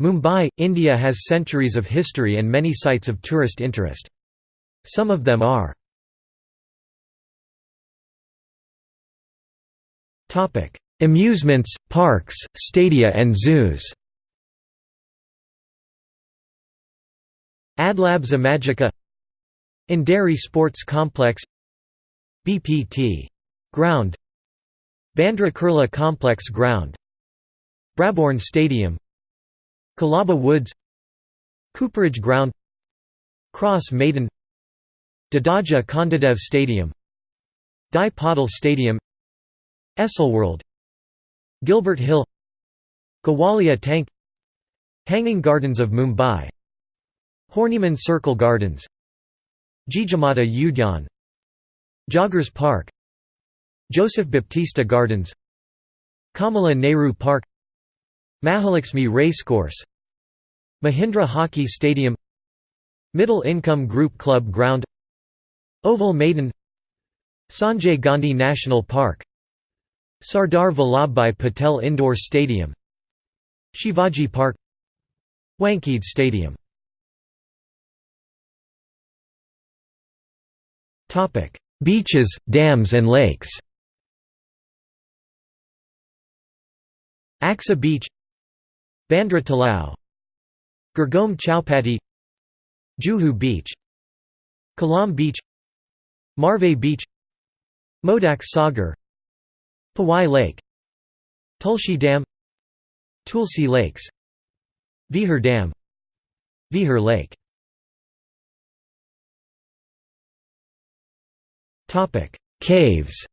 Mumbai, India has centuries of history and many sites of tourist interest. Some of them are. Amusements, parks, stadia and zoos. Adlabs Imagica Andheri Sports Complex. BPT. Ground. Bandra Kurla Complex Ground. Brabourne Stadium Colaba Woods Cooperage Ground Cross Maidan Dadoji Konddeo Stadium DY Patil Stadium Esselworld Gilbert Hill Gowalia Tank Hanging Gardens of Mumbai Horniman Circle Gardens Jijamata Udyan Joggers Park Joseph Baptista Gardens Kamala Nehru Park Mahalakshmi Racecourse Mahindra Hockey Stadium Middle Income Group Club Ground Oval Maidan Sanjay Gandhi National Park Sardar Vallabhbhai Patel Indoor Stadium Shivaji Park Wankhede Stadium. Beaches, dams and lakes. Aksa Beach Bandra Talao Girgaon Chowpatty Juhu Beach Kalam Beach Marve Beach Modak Sagar Powai Lake Tulsi Dam Tulsi Lakes Vihar Dam Vihar Lake. Caves.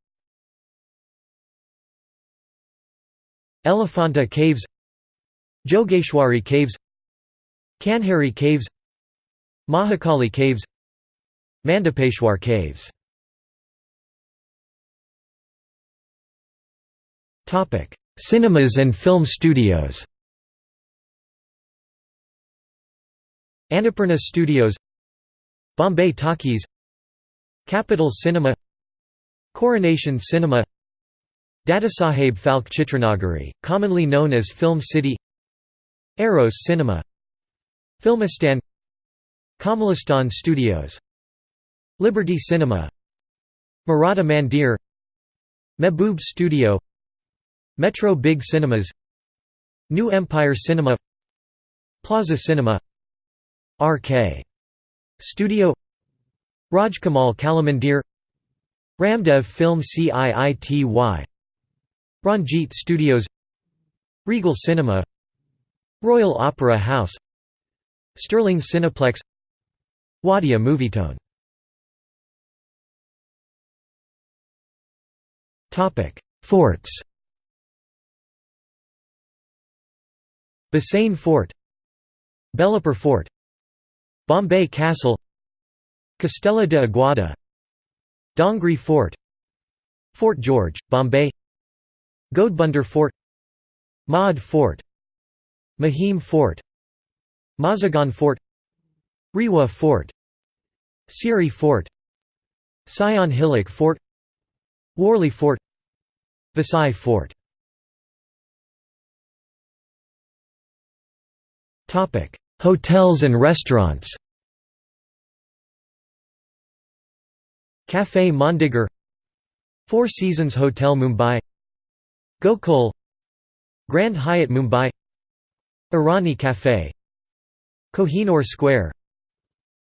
Elephanta Caves Jogeshwari Caves Kanheri Caves Mahakali Caves Mandapeshwar Caves. Cinemas and film studios. Annapurna Studios Bombay Talkies Capital Cinema Coronation Cinema Dadasaheb Phalke Chitranagari, commonly known as Film City Eros Cinema. Filmistan. Kamalistan Studios. Liberty Cinema. Maratha Mandir. Mehboob Studio. Metro Big Cinemas. New Empire Cinema. Plaza Cinema. RK Studio. Rajkamal Kalamandir. Ramdev Film City Ranjit Studios. Regal Cinema Royal Opera House Sterling Cineplex Wadia Movietone. Forts. Bassein Fort Belapur Fort Bombay Castle Castella de Aguada Dongri Fort Fort George, Bombay Ghodbunder Fort Madh Fort Mahim Fort Mazagan Fort Riwa Fort Sewri Fort Sion Hillock Fort Worli Fort Vasai Fort. Hotels and restaurants. Café Mondegar Four Seasons Hotel Mumbai Gokul Grand Hyatt Mumbai Irani Café Kohinoor Square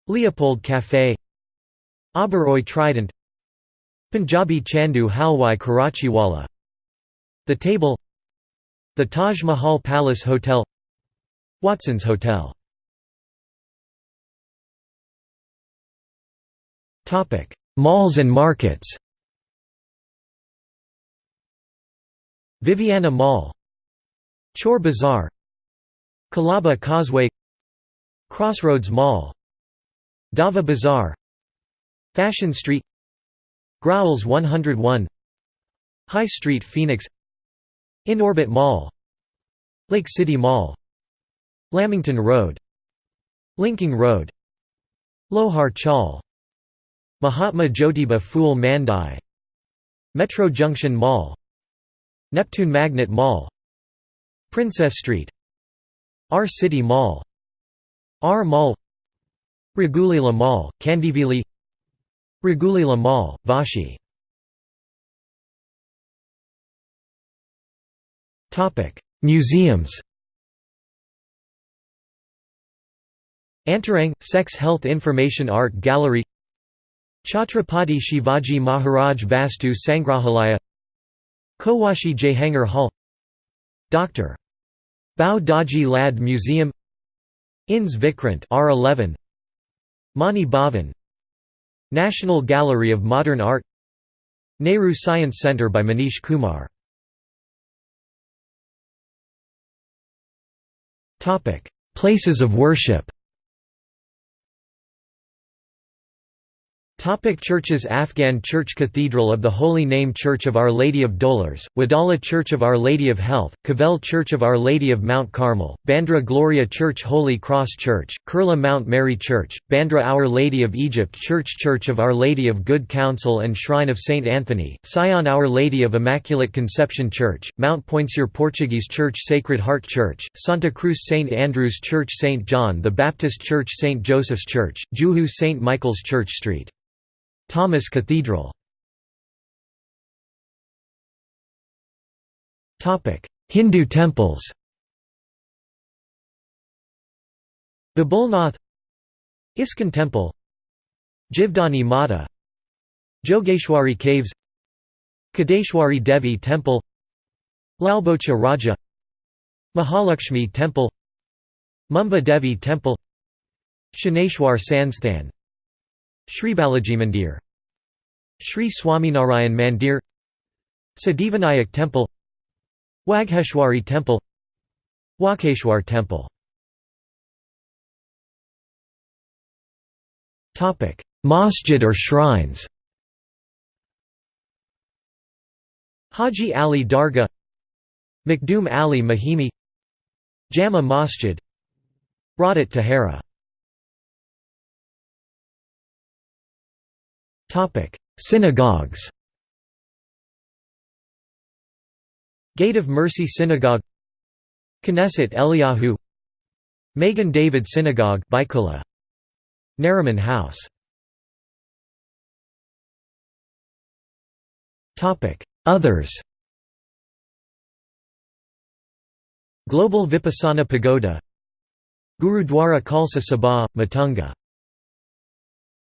Leopold Café Oberoi Trident Punjabi Chandu Halwai Karachiwala The Table The Taj Mahal Palace Hotel Watson's Hotel. Malls and markets. Viviana Mall Chor Bazaar Colaba Causeway Crossroads Mall Dava Bazaar Fashion Street Growel's 101 High Street Phoenix Inorbit Mall Lake City Mall Lamington Road Linking Road Lohar Chaul Mahatma Jyotiba Phule Mandai Metro Junction Mall Neptune Magnet Mall Princess Street R City Mall R Mall Raghuleela Mall, Kandivali Raghuleela Mall, Vashi. Museums. Antarang – Sex Health Information Art Gallery. Chhatrapati Shivaji Maharaj Vastu Sangrahalaya. Cowasji Jehangir Hall. Dr. Bhau Daji Lad Museum INS Vikrant R11 Mani Bhavan National Gallery of Modern Art Nehru Science Centre by Manish Kumar. Places of worship Topic churches Afghan Church Cathedral of the Holy Name Church of Our Lady of Dolors, Wadala Church of Our Lady of Health, Cavell Church of Our Lady of Mount Carmel, Bandra Gloria Church Holy Cross Church, Kurla Mount Mary Church, Bandra Our Lady of Egypt Church Church of Our Lady of Good Counsel and Shrine of St. Anthony, Sion Our Lady of Immaculate Conception Church, Mount Poinsur Portuguese Church Sacred Heart Church, Santa Cruz St. Andrews Church St. John the Baptist Church St. Joseph's Church, Juhu St. Michael's Church Street Thomas Cathedral. Hindu temples. Babulnath ISKCON Temple Jivdani Mata Jogeshwari Caves Kadeshwari Devi Temple Lalbaugcha Raja Mahalakshmi Temple Mumba Devi Temple Shaneshwar Sansthan Sri Balaji Mandir. Sri Swaminarayan Mandir. Siddhivinayak Temple. Wagheshwari Temple. Walkeshwar Temple. Masjid or shrines. Haji Ali Dargah. Makhdoom Ali Mahimi. Jama Masjid. Raudat Tahera Synagogues Gate of Mercy Synagogue Knesset Eliyahu Magen David Synagogue Byculla Nariman House. Topic: Others Global Vipassana Pagoda Gurudwara Khalsa Sabha, Matunga